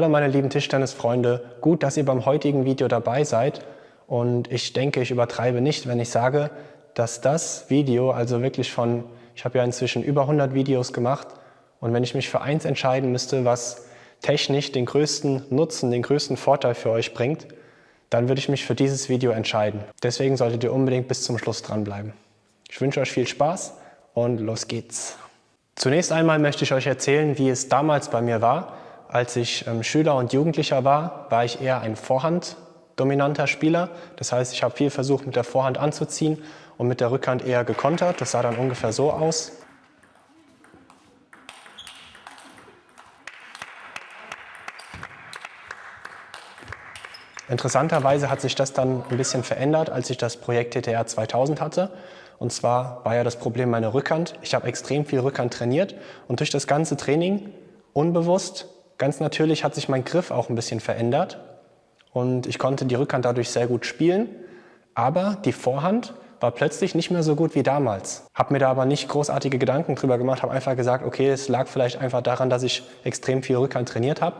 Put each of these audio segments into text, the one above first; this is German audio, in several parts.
Hallo meine lieben Tischtennisfreunde, gut, dass ihr beim heutigen Video dabei seid und ich denke, ich übertreibe nicht, wenn ich sage, dass das Video, also wirklich von, ich habe ja inzwischen über 100 Videos gemacht und wenn ich mich für eins entscheiden müsste, was technisch den größten Nutzen, den größten Vorteil für euch bringt, dann würde ich mich für dieses Video entscheiden. Deswegen solltet ihr unbedingt bis zum Schluss dranbleiben. Ich wünsche euch viel Spaß und los geht's. Zunächst einmal möchte ich euch erzählen, wie es damals bei mir war. Als ich ähm, Schüler und Jugendlicher war, war ich eher ein Vorhand-dominanter Spieler. Das heißt, ich habe viel versucht, mit der Vorhand anzuziehen und mit der Rückhand eher gekontert. Das sah dann ungefähr so aus. Interessanterweise hat sich das dann ein bisschen verändert, als ich das Projekt TTR 2000 hatte. Und zwar war ja das Problem meine Rückhand. Ich habe extrem viel Rückhand trainiert und durch das ganze Training, unbewusst, ganz natürlich, hat sich mein Griff auch ein bisschen verändert. Und ich konnte die Rückhand dadurch sehr gut spielen. Aber die Vorhand war plötzlich nicht mehr so gut wie damals. Habe mir da aber nicht großartige Gedanken drüber gemacht, habe einfach gesagt, okay, es lag vielleicht einfach daran, dass ich extrem viel Rückhand trainiert habe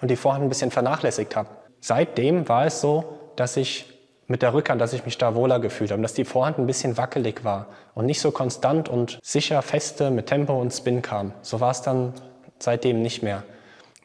und die Vorhand ein bisschen vernachlässigt habe. Seitdem war es so, dass ich mit der Rückhand, dass ich mich da wohler gefühlt habe, dass die Vorhand ein bisschen wackelig war und nicht so konstant und sicher feste mit Tempo und Spin kam. So war es dann seitdem nicht mehr.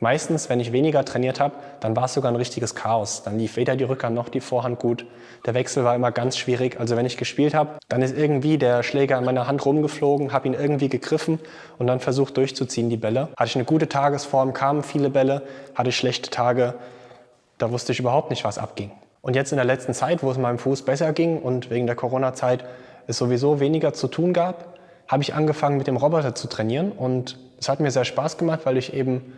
Meistens, wenn ich weniger trainiert habe, dann war es sogar ein richtiges Chaos. Dann lief weder die Rückhand noch die Vorhand gut. Der Wechsel war immer ganz schwierig. Also wenn ich gespielt habe, dann ist irgendwie der Schläger in meiner Hand rumgeflogen, habe ihn irgendwie gegriffen und dann versucht durchzuziehen, die Bälle. Hatte ich eine gute Tagesform, kamen viele Bälle. Hatte ich schlechte Tage, da wusste ich überhaupt nicht, was abging. Und jetzt in der letzten Zeit, wo es meinem Fuß besser ging und wegen der Corona-Zeit es sowieso weniger zu tun gab, habe ich angefangen mit dem Roboter zu trainieren und es hat mir sehr Spaß gemacht, weil ich eben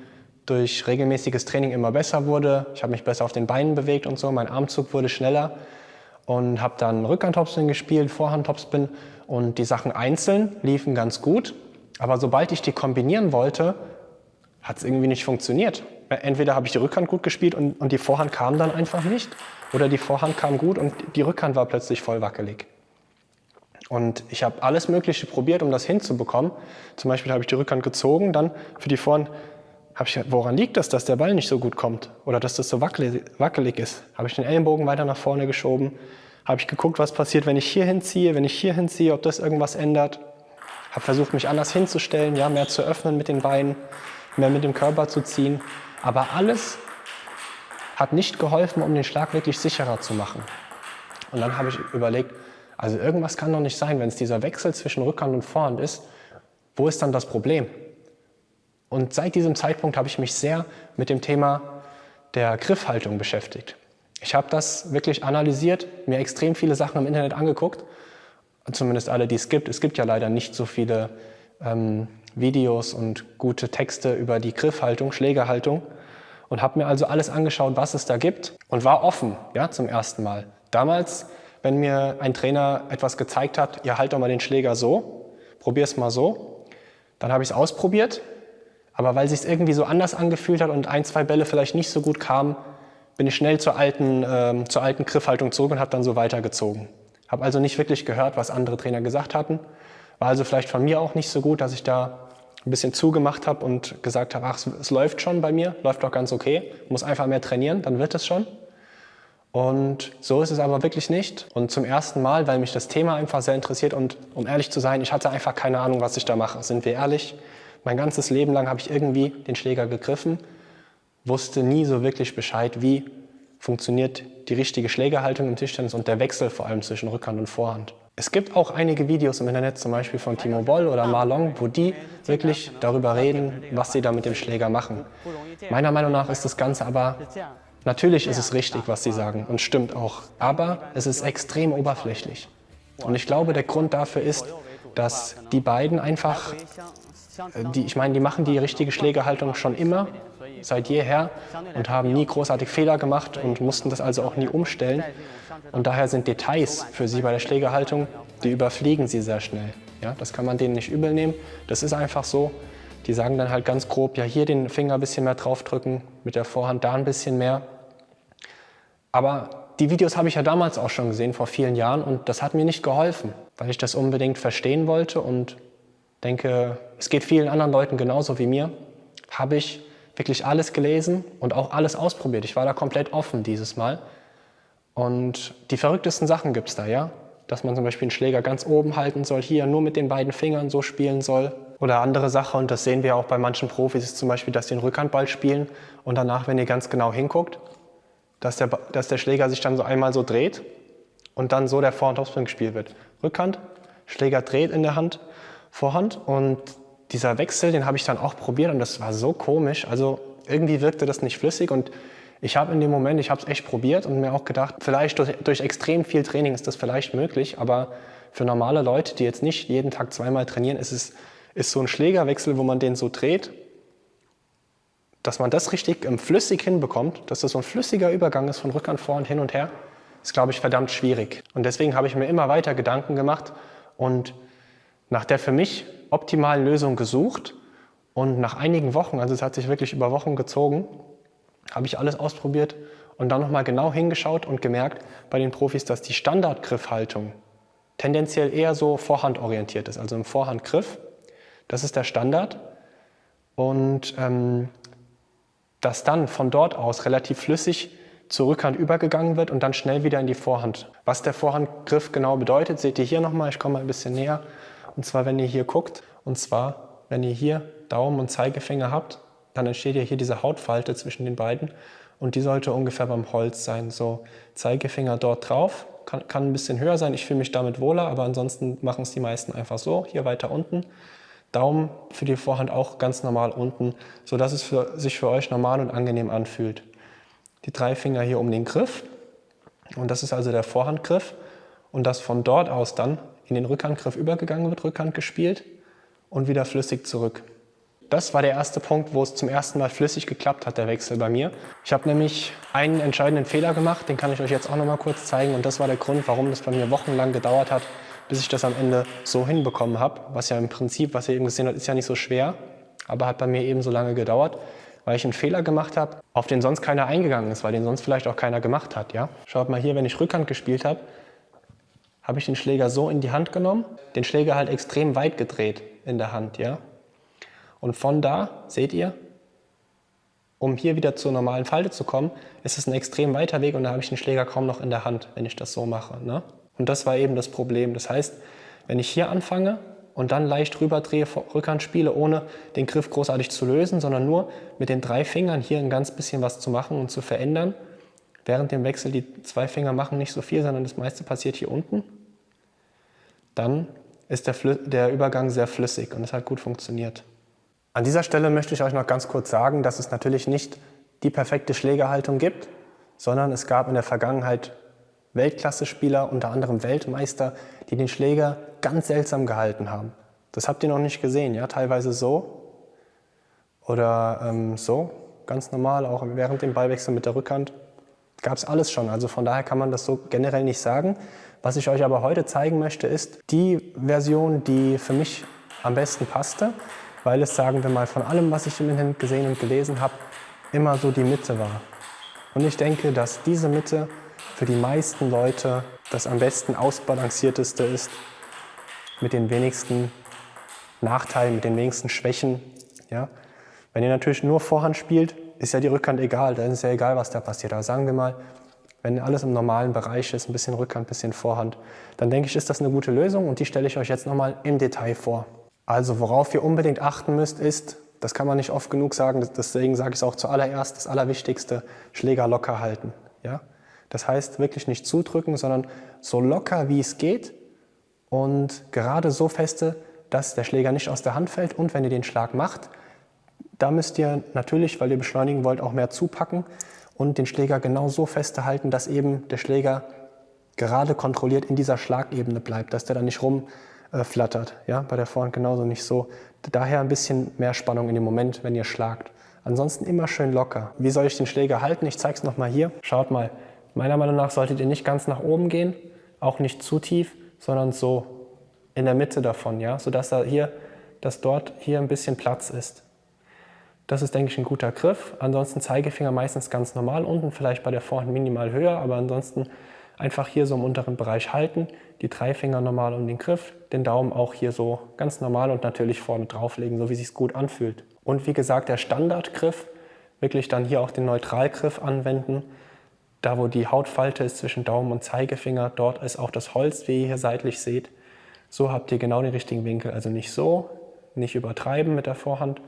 durch regelmäßiges Training immer besser wurde. Ich habe mich besser auf den Beinen bewegt und so, mein Armzug wurde schneller und habe dann Rückhandtopspin gespielt, Vorhandtopspin und die Sachen einzeln liefen ganz gut. Aber sobald ich die kombinieren wollte, hat es irgendwie nicht funktioniert. Entweder habe ich die Rückhand gut gespielt und, und die Vorhand kam dann einfach nicht oder die Vorhand kam gut und die Rückhand war plötzlich voll wackelig. Und ich habe alles Mögliche probiert, um das hinzubekommen. Zum Beispiel habe ich die Rückhand gezogen, dann für die Vorhand habe ich gedacht, woran liegt das, dass der Ball nicht so gut kommt oder dass das so wackelig, wackelig ist? Habe ich den Ellenbogen weiter nach vorne geschoben, habe ich geguckt, was passiert, wenn ich hier hinziehe, wenn ich hier hinziehe, ob das irgendwas ändert. Habe versucht, mich anders hinzustellen, ja, mehr zu öffnen mit den Beinen, mehr mit dem Körper zu ziehen. Aber alles hat nicht geholfen, um den Schlag wirklich sicherer zu machen. Und dann habe ich überlegt, also irgendwas kann doch nicht sein, wenn es dieser Wechsel zwischen Rückhand und Vorhand ist, wo ist dann das Problem? Und seit diesem Zeitpunkt habe ich mich sehr mit dem Thema der Griffhaltung beschäftigt. Ich habe das wirklich analysiert, mir extrem viele Sachen im Internet angeguckt, zumindest alle, die es gibt. Es gibt ja leider nicht so viele ähm, Videos und gute Texte über die Griffhaltung, Schlägerhaltung und habe mir also alles angeschaut, was es da gibt und war offen ja, zum ersten Mal. Damals, wenn mir ein Trainer etwas gezeigt hat, ja halt doch mal den Schläger so, probier es mal so, dann habe ich es ausprobiert, aber weil sich irgendwie so anders angefühlt hat und ein, zwei Bälle vielleicht nicht so gut kamen, bin ich schnell zur alten, äh, zur alten Griffhaltung zurück und habe dann so weitergezogen. Habe also nicht wirklich gehört, was andere Trainer gesagt hatten. War also vielleicht von mir auch nicht so gut, dass ich da ein bisschen zugemacht habe und gesagt habe, ach, es läuft schon bei mir, läuft doch ganz okay, muss einfach mehr trainieren, dann wird es schon. Und so ist es aber wirklich nicht. Und zum ersten Mal, weil mich das Thema einfach sehr interessiert und um ehrlich zu sein, ich hatte einfach keine Ahnung, was ich da mache, sind wir ehrlich. Mein ganzes Leben lang habe ich irgendwie den Schläger gegriffen, wusste nie so wirklich Bescheid, wie funktioniert die richtige Schlägerhaltung im Tischtennis und der Wechsel vor allem zwischen Rückhand und Vorhand. Es gibt auch einige Videos im Internet, zum Beispiel von Timo Boll oder Marlon, wo die wirklich darüber reden, was sie da mit dem Schläger machen. Meiner Meinung nach ist das Ganze aber, natürlich ist es richtig, was sie sagen und stimmt auch, aber es ist extrem oberflächlich. Und ich glaube, der Grund dafür ist, dass die beiden einfach die, ich meine, die machen die richtige Schlägerhaltung schon immer, seit jeher und haben nie großartig Fehler gemacht und mussten das also auch nie umstellen. Und daher sind Details für sie bei der Schlägerhaltung, die überfliegen sie sehr schnell. Ja, das kann man denen nicht übel nehmen. Das ist einfach so. Die sagen dann halt ganz grob, ja hier den Finger ein bisschen mehr draufdrücken, mit der Vorhand da ein bisschen mehr. Aber die Videos habe ich ja damals auch schon gesehen, vor vielen Jahren, und das hat mir nicht geholfen, weil ich das unbedingt verstehen wollte und denke, es geht vielen anderen Leuten genauso wie mir, habe ich wirklich alles gelesen und auch alles ausprobiert. Ich war da komplett offen dieses Mal. Und die verrücktesten Sachen gibt es da, ja. Dass man zum Beispiel einen Schläger ganz oben halten soll, hier nur mit den beiden Fingern so spielen soll. Oder andere Sache, und das sehen wir auch bei manchen Profis, ist zum Beispiel, dass sie den Rückhandball spielen und danach, wenn ihr ganz genau hinguckt, dass der, dass der Schläger sich dann so einmal so dreht und dann so der Vor- und Topspin gespielt wird. Rückhand, Schläger dreht in der Hand, Vorhand und dieser Wechsel, den habe ich dann auch probiert und das war so komisch. Also irgendwie wirkte das nicht flüssig und ich habe in dem Moment, ich habe es echt probiert und mir auch gedacht, vielleicht durch, durch, extrem viel Training ist das vielleicht möglich, aber für normale Leute, die jetzt nicht jeden Tag zweimal trainieren, ist es ist so ein Schlägerwechsel, wo man den so dreht, dass man das richtig ähm, flüssig hinbekommt, dass das so ein flüssiger Übergang ist von Rückhand, Vorhand, hin und her, ist, glaube ich, verdammt schwierig. Und deswegen habe ich mir immer weiter Gedanken gemacht und nach der für mich optimalen Lösung gesucht. Und nach einigen Wochen, also es hat sich wirklich über Wochen gezogen, habe ich alles ausprobiert und dann nochmal genau hingeschaut und gemerkt bei den Profis, dass die Standardgriffhaltung tendenziell eher so vorhandorientiert ist, also im Vorhandgriff. Das ist der Standard. Und ähm, dass dann von dort aus relativ flüssig zur Rückhand übergegangen wird und dann schnell wieder in die Vorhand. Was der Vorhandgriff genau bedeutet, seht ihr hier nochmal. Ich komme mal ein bisschen näher. Und zwar, wenn ihr hier guckt, und zwar, wenn ihr hier Daumen und Zeigefinger habt, dann entsteht ja hier diese Hautfalte zwischen den beiden und die sollte ungefähr beim Holz sein. So Zeigefinger dort drauf, kann, kann ein bisschen höher sein, ich fühle mich damit wohler, aber ansonsten machen es die meisten einfach so, hier weiter unten. Daumen für die Vorhand auch ganz normal unten, sodass es für, sich für euch normal und angenehm anfühlt. Die drei Finger hier um den Griff und das ist also der Vorhandgriff und dass von dort aus dann in den Rückhandgriff übergegangen wird, Rückhand gespielt und wieder flüssig zurück. Das war der erste Punkt, wo es zum ersten Mal flüssig geklappt hat, der Wechsel bei mir. Ich habe nämlich einen entscheidenden Fehler gemacht, den kann ich euch jetzt auch noch mal kurz zeigen. Und das war der Grund, warum das bei mir wochenlang gedauert hat, bis ich das am Ende so hinbekommen habe. Was ja im Prinzip, was ihr eben gesehen habt, ist ja nicht so schwer, aber hat bei mir eben so lange gedauert, weil ich einen Fehler gemacht habe, auf den sonst keiner eingegangen ist, weil den sonst vielleicht auch keiner gemacht hat. Ja? Schaut mal hier, wenn ich Rückhand gespielt habe, habe ich den Schläger so in die Hand genommen, den Schläger halt extrem weit gedreht in der Hand. Ja? Und von da, seht ihr, um hier wieder zur normalen Falte zu kommen, ist es ein extrem weiter Weg und da habe ich den Schläger kaum noch in der Hand, wenn ich das so mache. Ne? Und das war eben das Problem. Das heißt, wenn ich hier anfange und dann leicht rüberdrehe, Rückhand spiele, ohne den Griff großartig zu lösen, sondern nur mit den drei Fingern hier ein ganz bisschen was zu machen und zu verändern, während dem Wechsel die zwei Finger machen nicht so viel, sondern das meiste passiert hier unten, dann ist der, der Übergang sehr flüssig und es hat gut funktioniert. An dieser Stelle möchte ich euch noch ganz kurz sagen, dass es natürlich nicht die perfekte Schlägerhaltung gibt, sondern es gab in der Vergangenheit Weltklasse-Spieler, unter anderem Weltmeister, die den Schläger ganz seltsam gehalten haben. Das habt ihr noch nicht gesehen, ja? teilweise so oder ähm, so, ganz normal, auch während dem Ballwechsel mit der Rückhand. Gab es alles schon, also von daher kann man das so generell nicht sagen. Was ich euch aber heute zeigen möchte, ist die Version, die für mich am besten passte weil es, sagen wir mal, von allem, was ich im Internet gesehen und gelesen habe, immer so die Mitte war. Und ich denke, dass diese Mitte für die meisten Leute das am besten ausbalancierteste ist, mit den wenigsten Nachteilen, mit den wenigsten Schwächen. Ja? Wenn ihr natürlich nur Vorhand spielt, ist ja die Rückhand egal, dann ist ja egal, was da passiert. Aber sagen wir mal, wenn alles im normalen Bereich ist, ein bisschen Rückhand, ein bisschen Vorhand, dann denke ich, ist das eine gute Lösung und die stelle ich euch jetzt nochmal im Detail vor. Also worauf ihr unbedingt achten müsst, ist, das kann man nicht oft genug sagen, deswegen sage ich es auch zuallererst, das Allerwichtigste, Schläger locker halten. Ja? Das heißt wirklich nicht zudrücken, sondern so locker wie es geht und gerade so feste, dass der Schläger nicht aus der Hand fällt und wenn ihr den Schlag macht, da müsst ihr natürlich, weil ihr beschleunigen wollt, auch mehr zupacken und den Schläger genau so festhalten, dass eben der Schläger gerade kontrolliert in dieser Schlagebene bleibt, dass der dann nicht rum äh. Ja? Bei der Vorhand genauso nicht so. Daher ein bisschen mehr Spannung in dem Moment, wenn ihr schlagt. Ansonsten immer schön locker. Wie soll ich den Schläger halten? Ich zeige es nochmal hier. Schaut mal, meiner Meinung nach solltet ihr nicht ganz nach oben gehen, auch nicht zu tief, sondern so in der Mitte davon, ja? sodass da hier, dass dort hier ein bisschen Platz ist. Das ist, denke ich, ein guter Griff. Ansonsten Zeigefinger meistens ganz normal unten, vielleicht bei der Vorhand minimal höher, aber ansonsten einfach hier so im unteren Bereich halten die drei Finger normal um den Griff, den Daumen auch hier so ganz normal und natürlich vorne drauflegen, so wie es gut anfühlt. Und wie gesagt, der Standardgriff wirklich dann hier auch den Neutralgriff anwenden. Da, wo die Hautfalte ist zwischen Daumen und Zeigefinger, dort ist auch das Holz, wie ihr hier seitlich seht. So habt ihr genau den richtigen Winkel. Also nicht so, nicht übertreiben mit der Vorhand,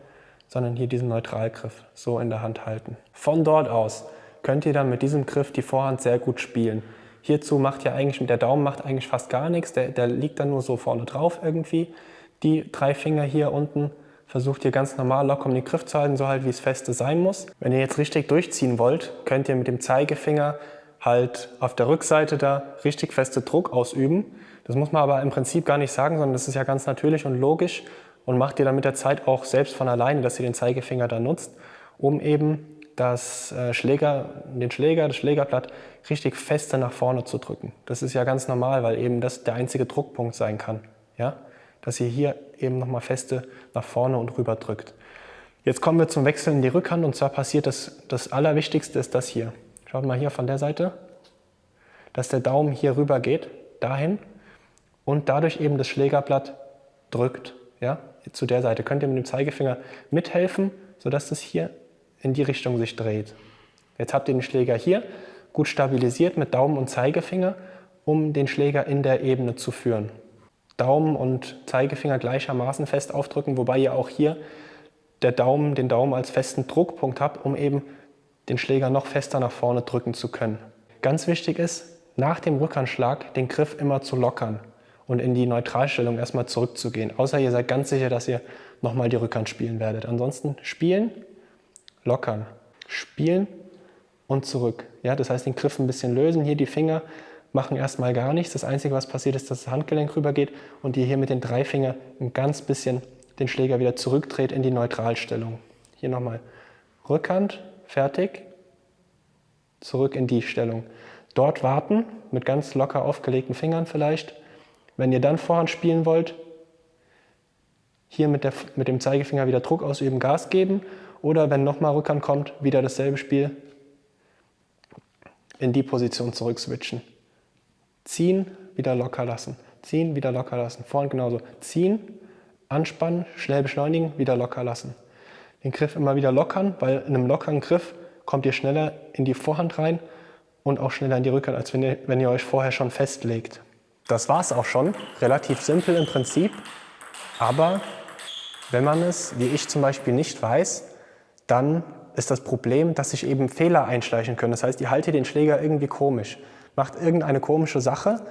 sondern hier diesen Neutralgriff so in der Hand halten. Von dort aus könnt ihr dann mit diesem Griff die Vorhand sehr gut spielen. Hierzu macht ja eigentlich, der Daumen macht eigentlich fast gar nichts, der, der liegt dann nur so vorne drauf irgendwie. Die drei Finger hier unten versucht ihr ganz normal locker um den Griff zu halten, so halt wie es feste sein muss. Wenn ihr jetzt richtig durchziehen wollt, könnt ihr mit dem Zeigefinger halt auf der Rückseite da richtig feste Druck ausüben. Das muss man aber im Prinzip gar nicht sagen, sondern das ist ja ganz natürlich und logisch und macht ihr dann mit der Zeit auch selbst von alleine, dass ihr den Zeigefinger da nutzt, um eben das äh, Schläger, den Schläger, das Schlägerblatt richtig feste nach vorne zu drücken. Das ist ja ganz normal, weil eben das der einzige Druckpunkt sein kann. Ja? Dass ihr hier eben nochmal feste nach vorne und rüber drückt. Jetzt kommen wir zum Wechsel in die Rückhand und zwar passiert das, das Allerwichtigste ist das hier. Schaut mal hier von der Seite, dass der Daumen hier rüber geht, dahin und dadurch eben das Schlägerblatt drückt. Ja? Zu der Seite könnt ihr mit dem Zeigefinger mithelfen, sodass das hier in die Richtung sich dreht. Jetzt habt ihr den Schläger hier gut stabilisiert mit Daumen und Zeigefinger, um den Schläger in der Ebene zu führen. Daumen und Zeigefinger gleichermaßen fest aufdrücken, wobei ihr auch hier der Daumen, den Daumen als festen Druckpunkt habt, um eben den Schläger noch fester nach vorne drücken zu können. Ganz wichtig ist, nach dem Rückhandschlag den Griff immer zu lockern und in die Neutralstellung erstmal zurückzugehen. Außer ihr seid ganz sicher, dass ihr nochmal die Rückhand spielen werdet. Ansonsten spielen, lockern, spielen und zurück. Ja, das heißt, den Griff ein bisschen lösen. Hier die Finger machen erstmal gar nichts. Das Einzige, was passiert, ist, dass das Handgelenk rübergeht und ihr hier mit den drei Fingern ein ganz bisschen den Schläger wieder zurückdreht in die Neutralstellung. Hier nochmal Rückhand, fertig, zurück in die Stellung. Dort warten, mit ganz locker aufgelegten Fingern vielleicht. Wenn ihr dann Vorhand spielen wollt, hier mit, der, mit dem Zeigefinger wieder Druck ausüben, Gas geben oder wenn nochmal Rückhand kommt, wieder dasselbe Spiel, in die Position zurück switchen. Ziehen, wieder locker lassen. Ziehen, wieder locker lassen. Vorhand genauso. Ziehen, anspannen, schnell beschleunigen, wieder locker lassen. Den Griff immer wieder lockern, weil in einem lockeren Griff kommt ihr schneller in die Vorhand rein und auch schneller in die Rückhand, als wenn ihr, wenn ihr euch vorher schon festlegt. Das war es auch schon. Relativ simpel im Prinzip. Aber wenn man es, wie ich zum Beispiel, nicht weiß, dann ist das Problem, dass sich eben Fehler einschleichen können. Das heißt, ihr haltet den Schläger irgendwie komisch, macht irgendeine komische Sache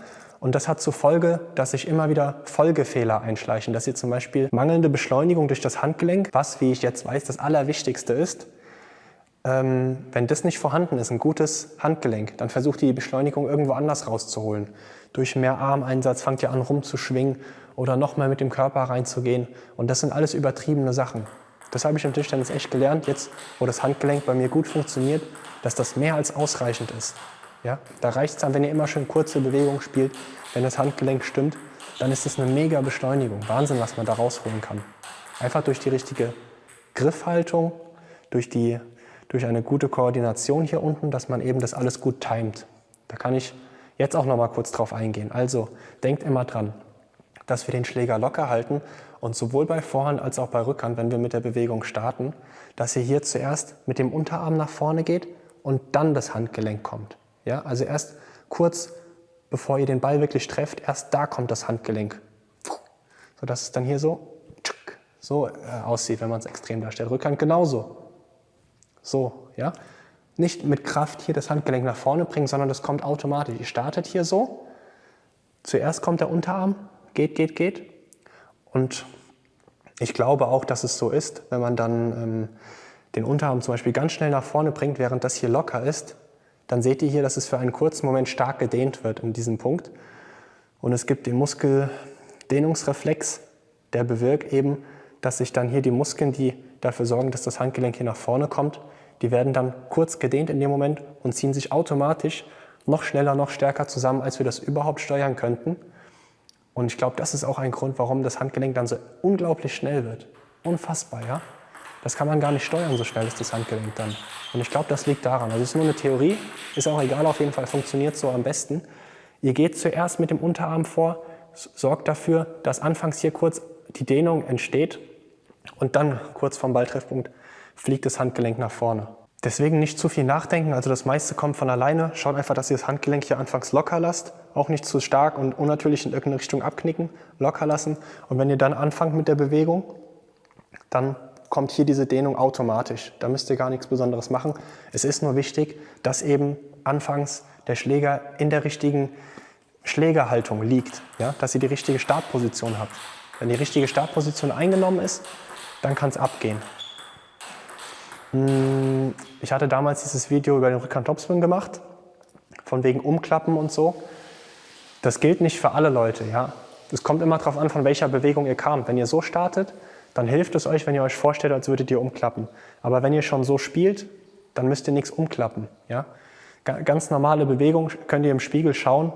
und das hat zur Folge, dass sich immer wieder Folgefehler einschleichen, dass ihr zum Beispiel mangelnde Beschleunigung durch das Handgelenk, was, wie ich jetzt weiß, das Allerwichtigste ist, ähm, wenn das nicht vorhanden ist, ein gutes Handgelenk, dann versucht ihr die Beschleunigung irgendwo anders rauszuholen. Durch mehr Armeinsatz fangt ihr an rumzuschwingen oder nochmal mit dem Körper reinzugehen und das sind alles übertriebene Sachen. Das habe ich im Tischtennis echt gelernt, jetzt wo das Handgelenk bei mir gut funktioniert, dass das mehr als ausreichend ist. Ja? Da reicht es dann, wenn ihr immer schön kurze Bewegungen spielt, wenn das Handgelenk stimmt, dann ist das eine mega Beschleunigung. Wahnsinn, was man da rausholen kann. Einfach durch die richtige Griffhaltung, durch, die, durch eine gute Koordination hier unten, dass man eben das alles gut timet. Da kann ich jetzt auch noch mal kurz drauf eingehen. Also denkt immer dran, dass wir den Schläger locker halten und sowohl bei Vorhand als auch bei Rückhand, wenn wir mit der Bewegung starten, dass ihr hier zuerst mit dem Unterarm nach vorne geht und dann das Handgelenk kommt. Ja, also erst kurz bevor ihr den Ball wirklich trefft, erst da kommt das Handgelenk. Sodass es dann hier so, so äh, aussieht, wenn man es extrem darstellt. Rückhand genauso. So, ja. Nicht mit Kraft hier das Handgelenk nach vorne bringen, sondern das kommt automatisch. Ihr startet hier so. Zuerst kommt der Unterarm, geht, geht, geht. Und ich glaube auch, dass es so ist, wenn man dann ähm, den Unterarm zum Beispiel ganz schnell nach vorne bringt, während das hier locker ist, dann seht ihr hier, dass es für einen kurzen Moment stark gedehnt wird in diesem Punkt. Und es gibt den Muskeldehnungsreflex, der bewirkt eben, dass sich dann hier die Muskeln, die dafür sorgen, dass das Handgelenk hier nach vorne kommt, die werden dann kurz gedehnt in dem Moment und ziehen sich automatisch noch schneller, noch stärker zusammen, als wir das überhaupt steuern könnten. Und ich glaube, das ist auch ein Grund, warum das Handgelenk dann so unglaublich schnell wird. Unfassbar, ja? Das kann man gar nicht steuern, so schnell ist das Handgelenk dann. Und ich glaube, das liegt daran. Also es ist nur eine Theorie, ist auch egal, auf jeden Fall funktioniert so am besten. Ihr geht zuerst mit dem Unterarm vor, sorgt dafür, dass anfangs hier kurz die Dehnung entsteht und dann kurz vom Balltreffpunkt fliegt das Handgelenk nach vorne. Deswegen nicht zu viel nachdenken, also das meiste kommt von alleine. Schaut einfach, dass ihr das Handgelenk hier anfangs locker lasst, auch nicht zu stark und unnatürlich in irgendeine Richtung abknicken, locker lassen. Und wenn ihr dann anfangt mit der Bewegung, dann kommt hier diese Dehnung automatisch. Da müsst ihr gar nichts Besonderes machen. Es ist nur wichtig, dass eben anfangs der Schläger in der richtigen Schlägerhaltung liegt, ja? dass ihr die richtige Startposition habt. Wenn die richtige Startposition eingenommen ist, dann kann es abgehen. Hm, ich hatte damals dieses Video über den Rückhand-Topspin gemacht, von wegen Umklappen und so. Das gilt nicht für alle Leute. Ja? Es kommt immer darauf an, von welcher Bewegung ihr kamt. Wenn ihr so startet, dann hilft es euch, wenn ihr euch vorstellt, als würdet ihr umklappen. Aber wenn ihr schon so spielt, dann müsst ihr nichts umklappen. Ja? Ganz normale Bewegung könnt ihr im Spiegel schauen,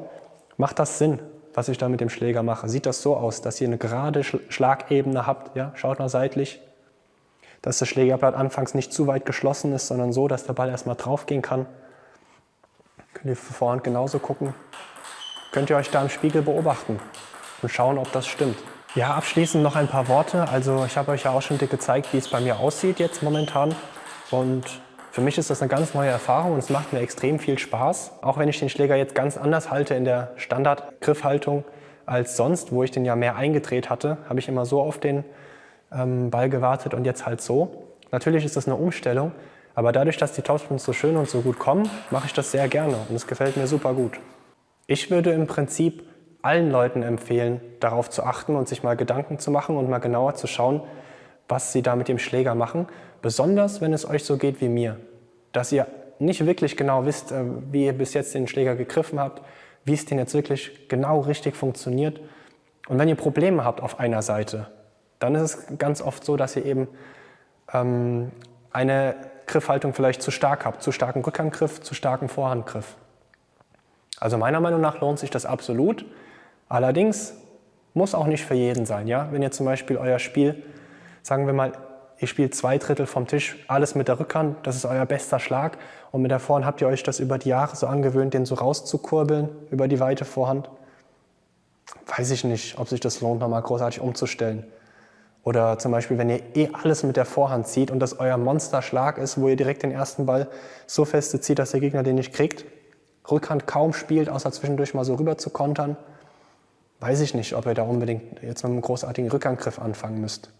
macht das Sinn, was ich da mit dem Schläger mache? Sieht das so aus, dass ihr eine gerade Schlagebene habt? Ja? Schaut mal seitlich, dass das Schlägerblatt anfangs nicht zu weit geschlossen ist, sondern so, dass der Ball erstmal drauf gehen kann. Könnt ihr für Vorhand genauso gucken. Könnt ihr euch da im Spiegel beobachten und schauen, ob das stimmt. Ja, abschließend noch ein paar Worte. Also ich habe euch ja auch schon gezeigt, wie es bei mir aussieht jetzt momentan. Und für mich ist das eine ganz neue Erfahrung und es macht mir extrem viel Spaß. Auch wenn ich den Schläger jetzt ganz anders halte in der Standardgriffhaltung als sonst, wo ich den ja mehr eingedreht hatte, habe ich immer so auf den ähm, Ball gewartet und jetzt halt so. Natürlich ist das eine Umstellung, aber dadurch, dass die Topspins so schön und so gut kommen, mache ich das sehr gerne und es gefällt mir super gut. Ich würde im Prinzip allen Leuten empfehlen, darauf zu achten und sich mal Gedanken zu machen und mal genauer zu schauen, was sie da mit dem Schläger machen. Besonders, wenn es euch so geht wie mir, dass ihr nicht wirklich genau wisst, äh, wie ihr bis jetzt den Schläger gegriffen habt, wie es denn jetzt wirklich genau richtig funktioniert. Und wenn ihr Probleme habt auf einer Seite, dann ist es ganz oft so, dass ihr eben ähm, eine Griffhaltung vielleicht zu stark habt, zu starken Rückhandgriff, zu starken Vorhandgriff. Also meiner Meinung nach lohnt sich das absolut. Allerdings muss auch nicht für jeden sein. Ja? Wenn ihr zum Beispiel euer Spiel, sagen wir mal, ihr spielt zwei Drittel vom Tisch, alles mit der Rückhand, das ist euer bester Schlag und mit der Vorhand habt ihr euch das über die Jahre so angewöhnt, den so rauszukurbeln über die weite Vorhand. Weiß ich nicht, ob sich das lohnt, nochmal großartig umzustellen. Oder zum Beispiel, wenn ihr eh alles mit der Vorhand zieht und das euer Monsterschlag ist, wo ihr direkt den ersten Ball so feste zieht, dass der Gegner den nicht kriegt, Rückhand kaum spielt, außer zwischendurch mal so rüber zu kontern, weiß ich nicht, ob ihr da unbedingt jetzt mit einem großartigen Rückhandgriff anfangen müsst.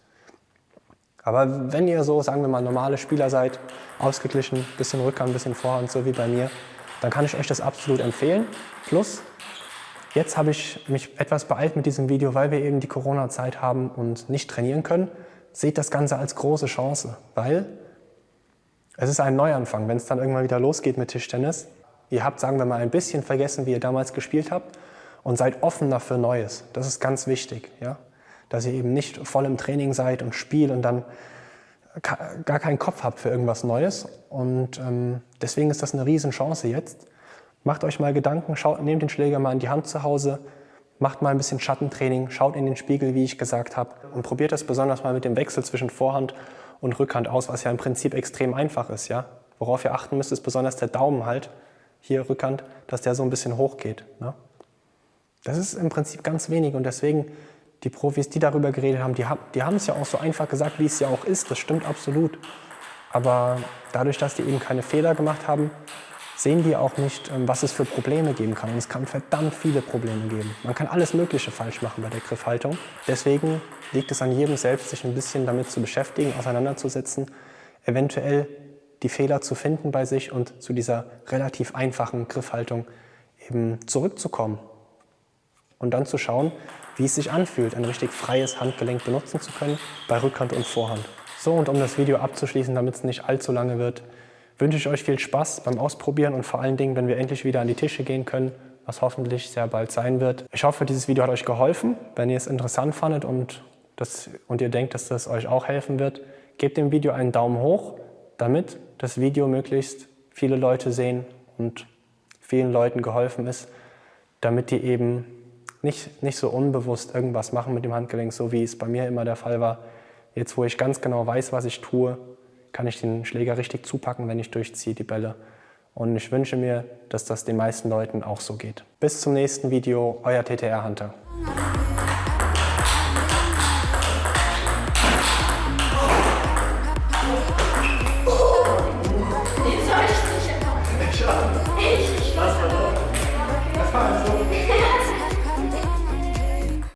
Aber wenn ihr so, sagen wir mal, normale Spieler seid, ausgeglichen, bisschen Rückhand, bisschen Vorhand, so wie bei mir, dann kann ich euch das absolut empfehlen. Plus, Jetzt habe ich mich etwas beeilt mit diesem Video, weil wir eben die Corona-Zeit haben und nicht trainieren können. Seht das Ganze als große Chance, weil es ist ein Neuanfang, wenn es dann irgendwann wieder losgeht mit Tischtennis. Ihr habt, sagen wir mal, ein bisschen vergessen, wie ihr damals gespielt habt und seid offener für Neues. Das ist ganz wichtig, ja? dass ihr eben nicht voll im Training seid und spielt und dann gar keinen Kopf habt für irgendwas Neues. Und ähm, deswegen ist das eine Riesenchance jetzt. Macht euch mal Gedanken, schaut, nehmt den Schläger mal in die Hand zu Hause, macht mal ein bisschen Schattentraining, schaut in den Spiegel, wie ich gesagt habe, und probiert das besonders mal mit dem Wechsel zwischen Vorhand und Rückhand aus, was ja im Prinzip extrem einfach ist. Ja? Worauf ihr achten müsst, ist besonders der Daumen halt, hier Rückhand, dass der so ein bisschen hoch geht. Ne? Das ist im Prinzip ganz wenig und deswegen die Profis, die darüber geredet haben, die, die haben es ja auch so einfach gesagt, wie es ja auch ist. Das stimmt absolut. Aber dadurch, dass die eben keine Fehler gemacht haben, sehen die auch nicht, ähm, was es für Probleme geben kann. Und es kann verdammt viele Probleme geben. Man kann alles Mögliche falsch machen bei der Griffhaltung. Deswegen liegt es an jedem selbst, sich ein bisschen damit zu beschäftigen, auseinanderzusetzen, eventuell die Fehler zu finden bei sich und zu dieser relativ einfachen Griffhaltung eben zurückzukommen. Und dann zu schauen, wie es sich anfühlt, ein richtig freies Handgelenk benutzen zu können bei Rückhand und Vorhand. So, und um das Video abzuschließen, damit es nicht allzu lange wird, wünsche ich euch viel Spaß beim Ausprobieren und vor allen Dingen, wenn wir endlich wieder an die Tische gehen können, was hoffentlich sehr bald sein wird. Ich hoffe, dieses Video hat euch geholfen. Wenn ihr es interessant fandet und, das, und ihr denkt, dass das euch auch helfen wird, gebt dem Video einen Daumen hoch, damit das Video möglichst viele Leute sehen und vielen Leuten geholfen ist, damit die eben nicht, nicht so unbewusst irgendwas machen mit dem Handgelenk, so wie es bei mir immer der Fall war. Jetzt, wo ich ganz genau weiß, was ich tue, kann ich den Schläger richtig zupacken, wenn ich durchziehe, die Bälle. Und ich wünsche mir, dass das den meisten Leuten auch so geht. Bis zum nächsten Video, euer TTR Hunter.